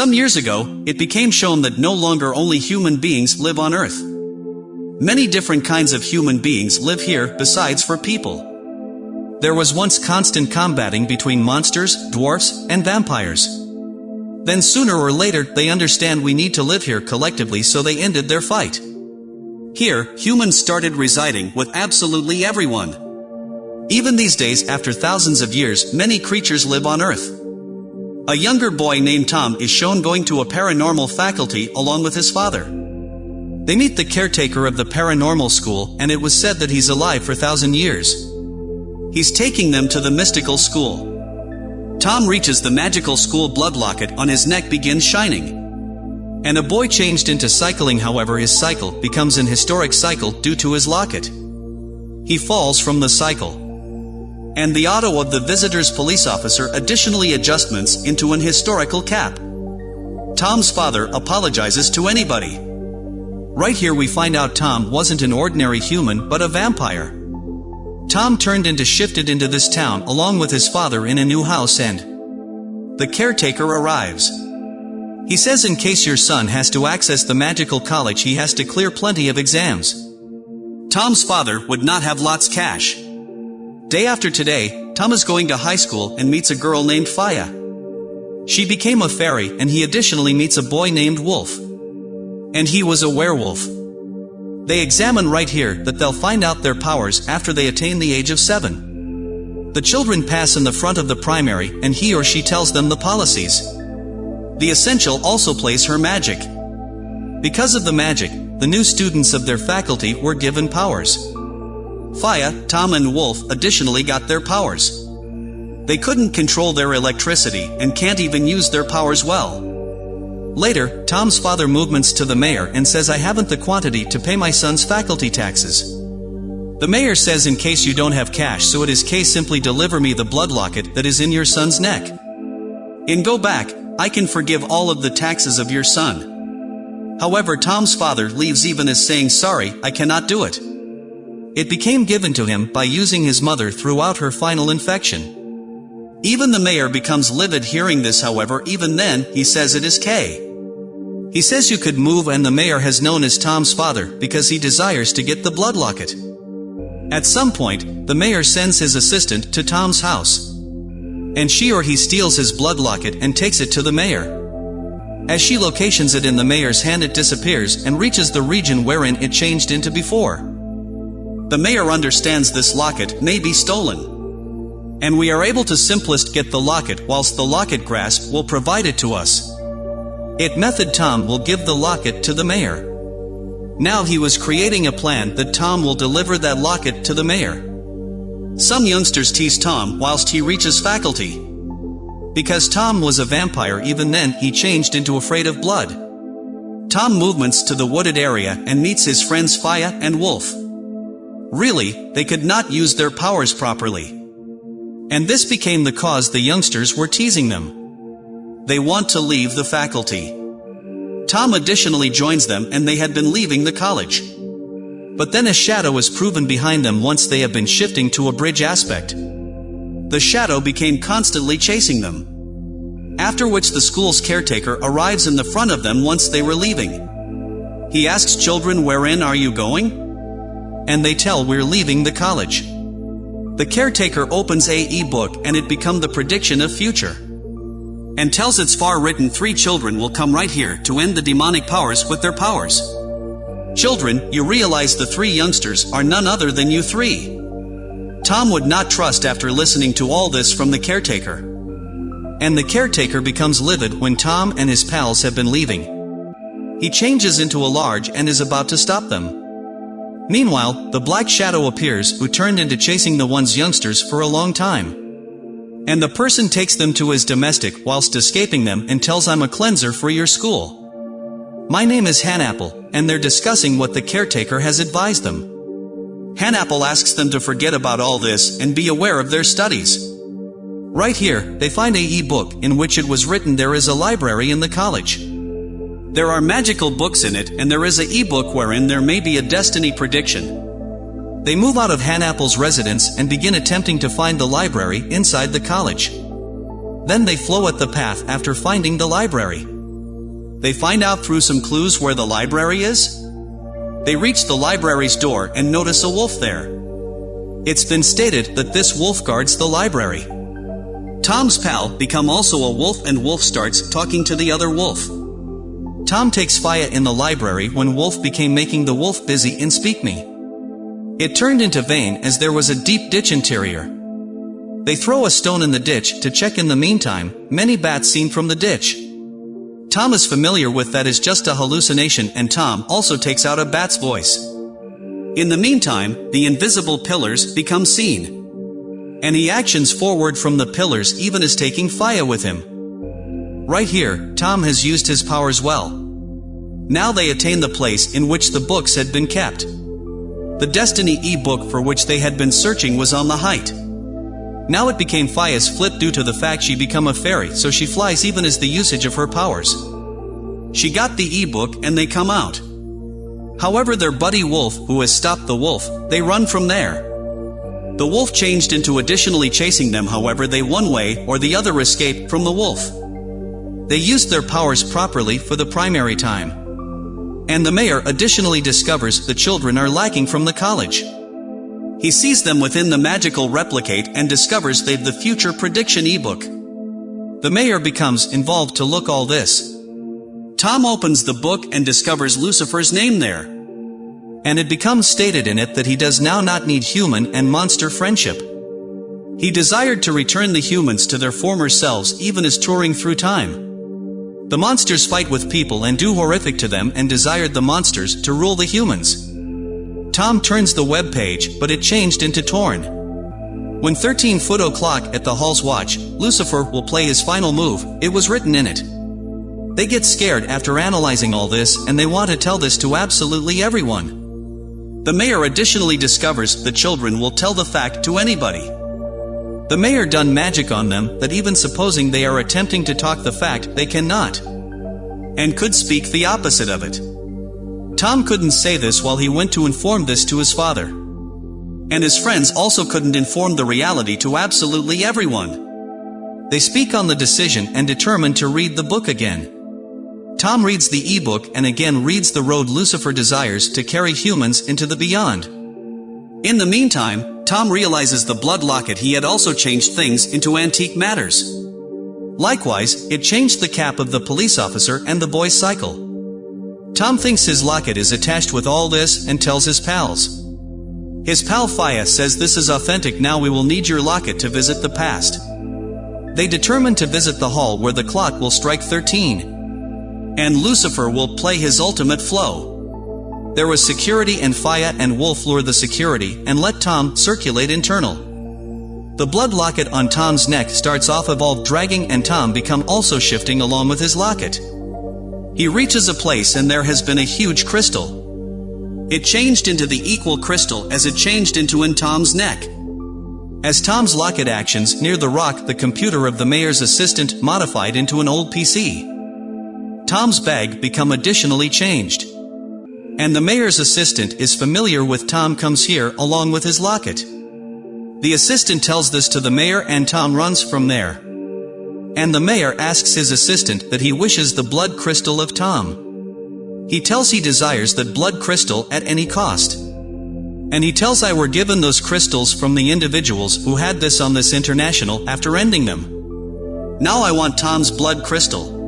Some years ago, it became shown that no longer only human beings live on Earth. Many different kinds of human beings live here besides for people. There was once constant combating between monsters, dwarfs, and vampires. Then sooner or later they understand we need to live here collectively so they ended their fight. Here, humans started residing with absolutely everyone. Even these days after thousands of years many creatures live on Earth. A younger boy named Tom is shown going to a paranormal faculty along with his father. They meet the caretaker of the paranormal school and it was said that he's alive for thousand years. He's taking them to the mystical school. Tom reaches the magical school blood locket on his neck begins shining. And a boy changed into cycling however his cycle becomes an historic cycle due to his locket. He falls from the cycle. And the auto of the visitor's police officer additionally adjustments into an historical cap. Tom's father apologizes to anybody. Right here we find out Tom wasn't an ordinary human but a vampire. Tom turned into shifted into this town along with his father in a new house and the caretaker arrives. He says in case your son has to access the magical college he has to clear plenty of exams. Tom's father would not have lots cash. Day after today, Tom is going to high school and meets a girl named Faya. She became a fairy and he additionally meets a boy named Wolf. And he was a werewolf. They examine right here that they'll find out their powers after they attain the age of 7. The children pass in the front of the primary and he or she tells them the policies. The essential also plays her magic. Because of the magic, the new students of their faculty were given powers. Faya, Tom and Wolf additionally got their powers. They couldn't control their electricity and can't even use their powers well. Later, Tom's father movements to the mayor and says I haven't the quantity to pay my son's faculty taxes. The mayor says in case you don't have cash so it is case simply deliver me the blood locket that is in your son's neck. In go back, I can forgive all of the taxes of your son. However Tom's father leaves even as saying sorry, I cannot do it. It became given to him by using his mother throughout her final infection. Even the mayor becomes livid hearing this however even then, he says it is K. He says you could move and the mayor has known as Tom's father because he desires to get the blood locket. At some point, the mayor sends his assistant to Tom's house. And she or he steals his blood locket and takes it to the mayor. As she locations it in the mayor's hand it disappears and reaches the region wherein it changed into before. The mayor understands this locket may be stolen. And we are able to simplest get the locket whilst the locket grasp will provide it to us. It method Tom will give the locket to the mayor. Now he was creating a plan that Tom will deliver that locket to the mayor. Some youngsters tease Tom whilst he reaches faculty. Because Tom was a vampire even then he changed into afraid of blood. Tom movements to the wooded area and meets his friends Faya and Wolf. Really, they could not use their powers properly. And this became the cause the youngsters were teasing them. They want to leave the faculty. Tom additionally joins them and they had been leaving the college. But then a shadow is proven behind them once they have been shifting to a bridge aspect. The shadow became constantly chasing them. After which the school's caretaker arrives in the front of them once they were leaving. He asks children wherein are you going? And they tell we're leaving the college. The caretaker opens a e-book and it become the prediction of future. And tells its far written three children will come right here to end the demonic powers with their powers. Children, you realize the three youngsters are none other than you three. Tom would not trust after listening to all this from the caretaker. And the caretaker becomes livid when Tom and his pals have been leaving. He changes into a large and is about to stop them. Meanwhile, the Black Shadow appears, who turned into chasing the one's youngsters for a long time. And the person takes them to his domestic whilst escaping them and tells I'm a cleanser for your school. My name is Hanapple, and they're discussing what the caretaker has advised them. Hanapple asks them to forget about all this and be aware of their studies. Right here, they find a e-book in which it was written there is a library in the college. There are magical books in it and there is a e-book wherein there may be a destiny prediction. They move out of Hanapple's residence and begin attempting to find the library inside the college. Then they flow at the path after finding the library. They find out through some clues where the library is? They reach the library's door and notice a wolf there. It's been stated that this wolf guards the library. Tom's pal become also a wolf and Wolf starts talking to the other wolf. Tom takes Faya in the library when Wolf became making the wolf busy in Speak Me. It turned into vain as there was a deep ditch interior. They throw a stone in the ditch to check in the meantime, many bats seen from the ditch. Tom is familiar with that is just a hallucination and Tom also takes out a bat's voice. In the meantime, the invisible pillars become seen. And he actions forward from the pillars even as taking Faya with him. Right here, Tom has used his powers well. Now they attain the place in which the books had been kept. The Destiny e-book for which they had been searching was on the height. Now it became Faya's flip due to the fact she become a fairy so she flies even as the usage of her powers. She got the e-book and they come out. However their buddy wolf, who has stopped the wolf, they run from there. The wolf changed into additionally chasing them however they one way or the other escape from the wolf. They used their powers properly for the primary time. And the mayor additionally discovers the children are lacking from the college. He sees them within the magical replicate and discovers they've the future prediction ebook. The mayor becomes involved to look all this. Tom opens the book and discovers Lucifer's name there. And it becomes stated in it that he does now not need human and monster friendship. He desired to return the humans to their former selves even as touring through time. The monsters fight with people and do horrific to them and desired the monsters to rule the humans. Tom turns the web page, but it changed into torn. When 13 foot o'clock at the hall's watch, Lucifer will play his final move, it was written in it. They get scared after analyzing all this and they want to tell this to absolutely everyone. The mayor additionally discovers the children will tell the fact to anybody. The mayor done magic on them that even supposing they are attempting to talk the fact they cannot. And could speak the opposite of it. Tom couldn't say this while he went to inform this to his father. And his friends also couldn't inform the reality to absolutely everyone. They speak on the decision and determine to read the book again. Tom reads the e-book and again reads the road Lucifer desires to carry humans into the beyond. In the meantime, Tom realizes the blood locket he had also changed things into antique matters. Likewise, it changed the cap of the police officer and the boy's cycle. Tom thinks his locket is attached with all this and tells his pals. His pal Faya says this is authentic now we will need your locket to visit the past. They determine to visit the hall where the clock will strike 13. And Lucifer will play his ultimate flow. There was security and Faya and Wolf lure the security and let Tom circulate internal. The blood locket on Tom's neck starts off evolve dragging and Tom become also shifting along with his locket. He reaches a place and there has been a huge crystal. It changed into the equal crystal as it changed into in Tom's neck. As Tom's locket actions near the rock the computer of the mayor's assistant modified into an old PC. Tom's bag become additionally changed. And the mayor's assistant is familiar with Tom comes here along with his locket. The assistant tells this to the mayor and Tom runs from there. And the mayor asks his assistant that he wishes the blood crystal of Tom. He tells he desires that blood crystal at any cost. And he tells I were given those crystals from the individuals who had this on this international after ending them. Now I want Tom's blood crystal.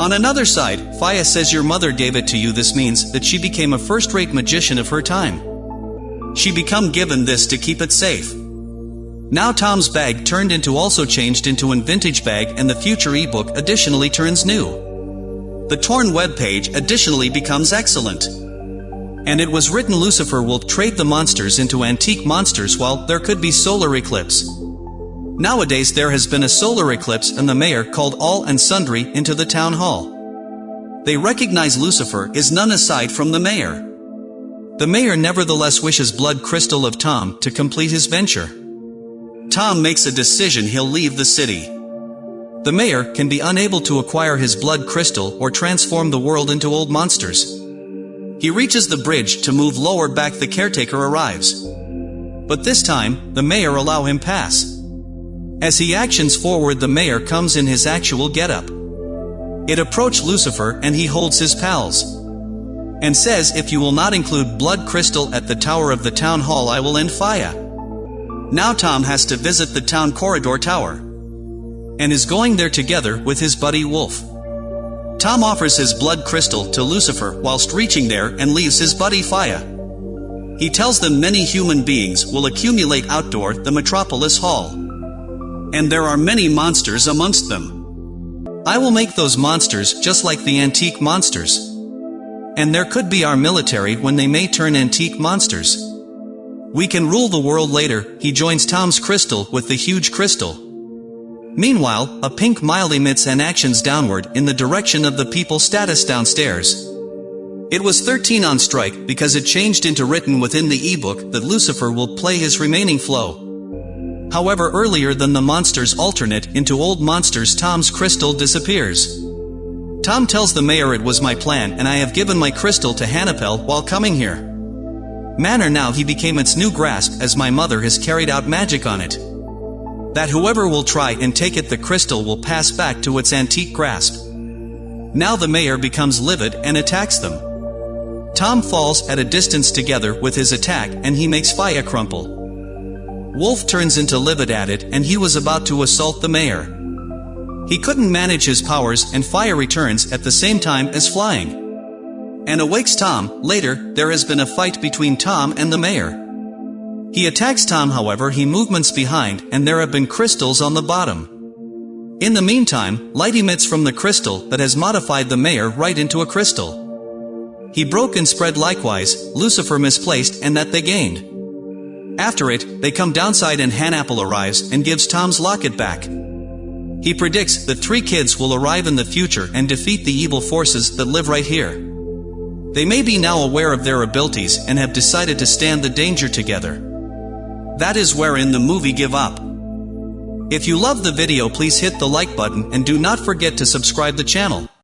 On another side, Faya says your mother gave it to you this means that she became a first-rate magician of her time. She become given this to keep it safe. Now Tom's bag turned into also changed into an vintage bag and the future ebook additionally turns new. The torn web page additionally becomes excellent. And it was written Lucifer will trade the monsters into antique monsters while there could be solar eclipse. Nowadays there has been a solar eclipse and the mayor called all and sundry into the town hall. They recognize Lucifer is none aside from the mayor. The mayor nevertheless wishes blood crystal of Tom to complete his venture. Tom makes a decision he'll leave the city. The mayor can be unable to acquire his blood crystal or transform the world into old monsters. He reaches the bridge to move lower back the caretaker arrives. But this time, the mayor allow him pass. As he actions forward the mayor comes in his actual getup. It approached Lucifer and he holds his pals. And says if you will not include blood crystal at the tower of the town hall I will end fire. Now Tom has to visit the town corridor tower. And is going there together with his buddy Wolf. Tom offers his blood crystal to Lucifer whilst reaching there and leaves his buddy Faya. He tells them many human beings will accumulate outdoor the Metropolis Hall. And there are many monsters amongst them. I will make those monsters just like the antique monsters. And there could be our military when they may turn antique monsters. We can rule the world later, he joins Tom's crystal with the huge crystal. Meanwhile, a pink mile emits and actions downward in the direction of the people status downstairs. It was 13 on strike because it changed into written within the ebook that Lucifer will play his remaining flow. However earlier than the monsters alternate into old monsters Tom's crystal disappears. Tom tells the mayor it was my plan and I have given my crystal to Hannapel while coming here. Manner now he became its new grasp as my mother has carried out magic on it. That whoever will try and take it the crystal will pass back to its antique grasp. Now the mayor becomes livid and attacks them. Tom falls at a distance together with his attack and he makes Faya crumple. Wolf turns into livid at it and he was about to assault the mayor. He couldn't manage his powers and Faya returns at the same time as flying. And awakes Tom, later, there has been a fight between Tom and the mayor. He attacks Tom however he movements behind and there have been crystals on the bottom. In the meantime, light emits from the crystal that has modified the mayor right into a crystal. He broke and spread likewise, Lucifer misplaced and that they gained. After it, they come downside and Hannapple arrives and gives Tom's locket back. He predicts that three kids will arrive in the future and defeat the evil forces that live right here. They may be now aware of their abilities and have decided to stand the danger together. That is wherein the movie give up. If you love the video please hit the like button and do not forget to subscribe the channel.